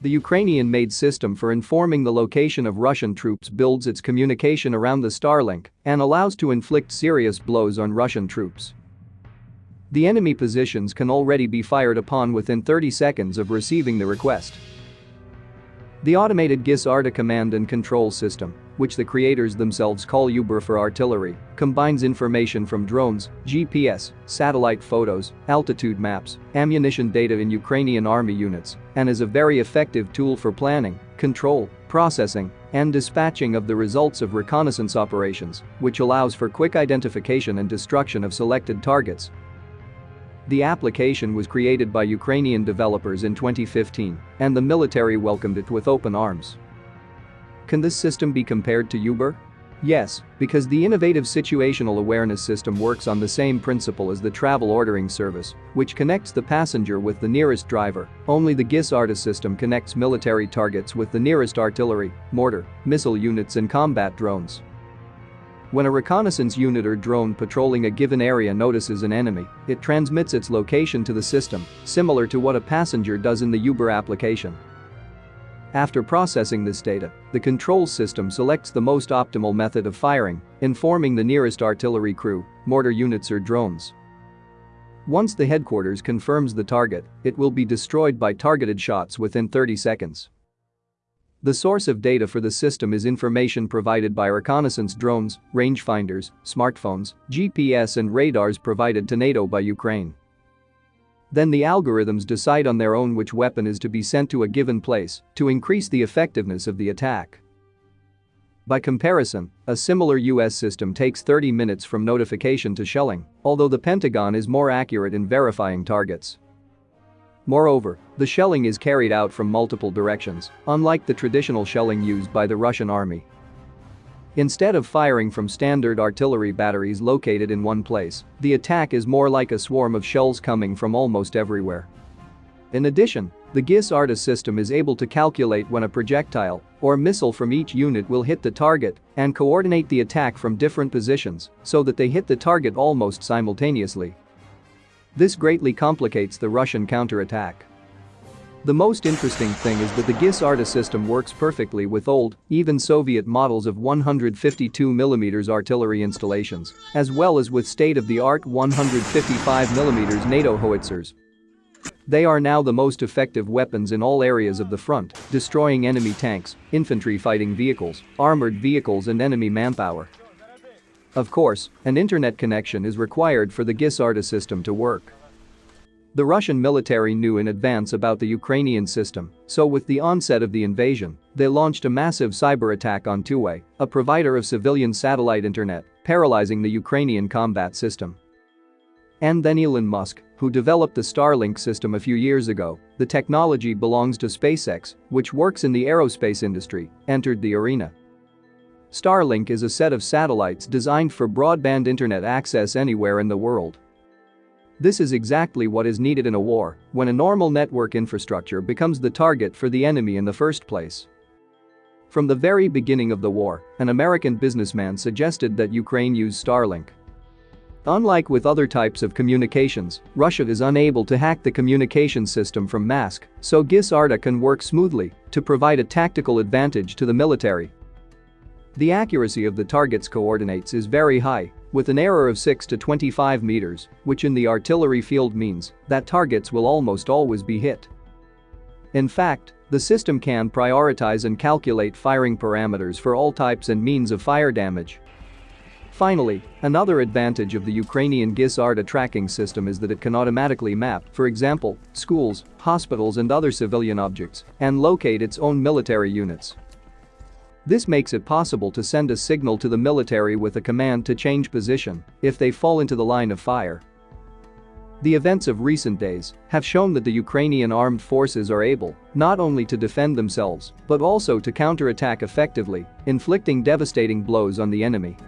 The Ukrainian-made system for informing the location of Russian troops builds its communication around the Starlink and allows to inflict serious blows on Russian troops. The enemy positions can already be fired upon within 30 seconds of receiving the request. The automated GIS ARTA command and control system, which the creators themselves call UBER for artillery, combines information from drones, GPS, satellite photos, altitude maps, ammunition data in Ukrainian army units, and is a very effective tool for planning, control, processing, and dispatching of the results of reconnaissance operations, which allows for quick identification and destruction of selected targets the application was created by Ukrainian developers in 2015, and the military welcomed it with open arms. Can this system be compared to Uber? Yes, because the innovative situational awareness system works on the same principle as the travel ordering service, which connects the passenger with the nearest driver. Only the GIS ARTA system connects military targets with the nearest artillery, mortar, missile units and combat drones. When a reconnaissance unit or drone patrolling a given area notices an enemy, it transmits its location to the system, similar to what a passenger does in the Uber application. After processing this data, the control system selects the most optimal method of firing, informing the nearest artillery crew, mortar units or drones. Once the headquarters confirms the target, it will be destroyed by targeted shots within 30 seconds. The source of data for the system is information provided by reconnaissance drones, rangefinders, smartphones, GPS and radars provided to NATO by Ukraine. Then the algorithms decide on their own which weapon is to be sent to a given place to increase the effectiveness of the attack. By comparison, a similar US system takes 30 minutes from notification to shelling, although the Pentagon is more accurate in verifying targets. Moreover, the shelling is carried out from multiple directions, unlike the traditional shelling used by the Russian army. Instead of firing from standard artillery batteries located in one place, the attack is more like a swarm of shells coming from almost everywhere. In addition, the GIS ARTA system is able to calculate when a projectile or missile from each unit will hit the target and coordinate the attack from different positions so that they hit the target almost simultaneously. This greatly complicates the Russian counterattack. The most interesting thing is that the GIS ARTA system works perfectly with old, even Soviet models of 152mm artillery installations, as well as with state-of-the-art 155mm NATO howitzers. They are now the most effective weapons in all areas of the front, destroying enemy tanks, infantry fighting vehicles, armored vehicles and enemy manpower. Of course, an internet connection is required for the GIS ARTA system to work. The Russian military knew in advance about the Ukrainian system, so with the onset of the invasion, they launched a massive cyber attack on Tuwai, a provider of civilian satellite internet, paralyzing the Ukrainian combat system. And then Elon Musk, who developed the Starlink system a few years ago, the technology belongs to SpaceX, which works in the aerospace industry, entered the arena. Starlink is a set of satellites designed for broadband internet access anywhere in the world. This is exactly what is needed in a war when a normal network infrastructure becomes the target for the enemy in the first place. From the very beginning of the war, an American businessman suggested that Ukraine use Starlink. Unlike with other types of communications, Russia is unable to hack the communication system from Mask, so GIS ARTA can work smoothly to provide a tactical advantage to the military the accuracy of the target's coordinates is very high, with an error of 6 to 25 meters, which in the artillery field means that targets will almost always be hit. In fact, the system can prioritize and calculate firing parameters for all types and means of fire damage. Finally, another advantage of the Ukrainian GIS ARTA tracking system is that it can automatically map, for example, schools, hospitals and other civilian objects, and locate its own military units. This makes it possible to send a signal to the military with a command to change position if they fall into the line of fire. The events of recent days have shown that the Ukrainian armed forces are able not only to defend themselves but also to counterattack effectively, inflicting devastating blows on the enemy.